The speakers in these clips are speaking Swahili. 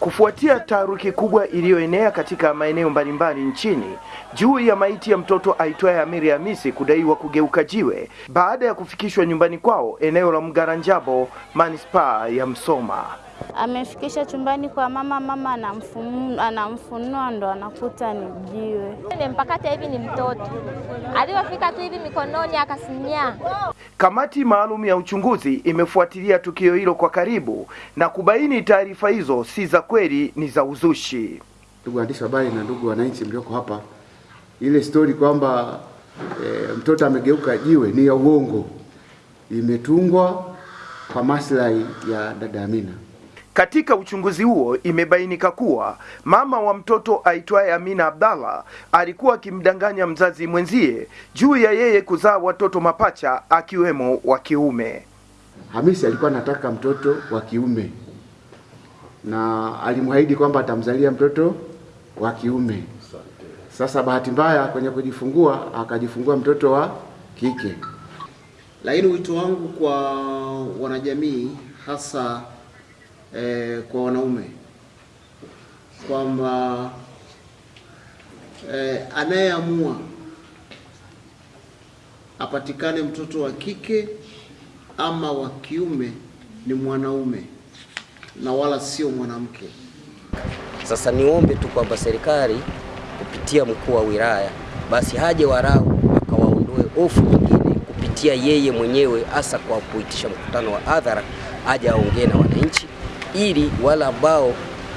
Kufuatia taharuki kubwa iliyoenea katika maeneo mbalimbali nchini juu ya maiti ya mtoto aitwaye Amiri Hamisi kudaiwa kugeuka jiwe baada ya kufikishwa nyumbani kwao eneo la Mgaranjabo, manispaa ya Msoma. Amefikisha chumbani kwa mama, mama anamfunua, anamfunua ndo anakuta ni jiwe. Nimempakata hivi ni mtoto, alivyofika tu hivi mikononi akasinyaa. Kamati maalum ya uchunguzi imefuatilia tukio hilo kwa karibu na kubaini taarifa hizo si za kweli, ni za uzushi. Ndugu waandishi wa habari na ndugu wananchi mlioko hapa, ile stori kwamba e, mtoto amegeuka jiwe ni ya uongo, imetungwa kwa maslahi ya dada Amina. Katika uchunguzi huo imebainika kuwa mama wa mtoto aitwaye Amina Abdalla alikuwa akimdanganya mzazi mwenzie juu ya yeye kuzaa watoto mapacha akiwemo wa kiume. Hamisi alikuwa anataka mtoto wa kiume na alimwahidi kwamba atamzalia mtoto wa kiume. Sasa bahati mbaya kwenye kujifungua akajifungua mtoto wa kike. Lakini wito wangu kwa wanajamii hasa eh, kwa wanaume kwamba eh, anayeamua apatikane mtoto wa kike ama wa kiume ni mwanaume na wala sio mwanamke. Sasa niombe tu kwamba serikali kupitia mkuu wa wilaya basi haje warau akawaondoe ofu nyingine kupitia yeye mwenyewe, hasa kwa kuitisha mkutano wa hadhara, aje aongee na wananchi ili wale ambao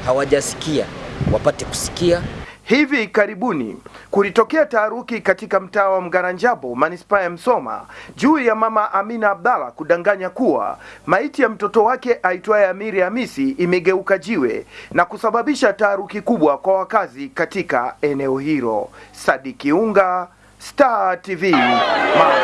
hawajasikia wapate kusikia. Hivi karibuni kulitokea taharuki katika mtaa wa Mgaranjabo manispaa ya Msoma juu ya mama Amina Abdalla kudanganya kuwa maiti ya mtoto wake aitwaye Amiri Hamisi imegeuka jiwe na kusababisha taharuki kubwa kwa wakazi katika eneo hilo. Sadiki Unga, Star TV, Mara.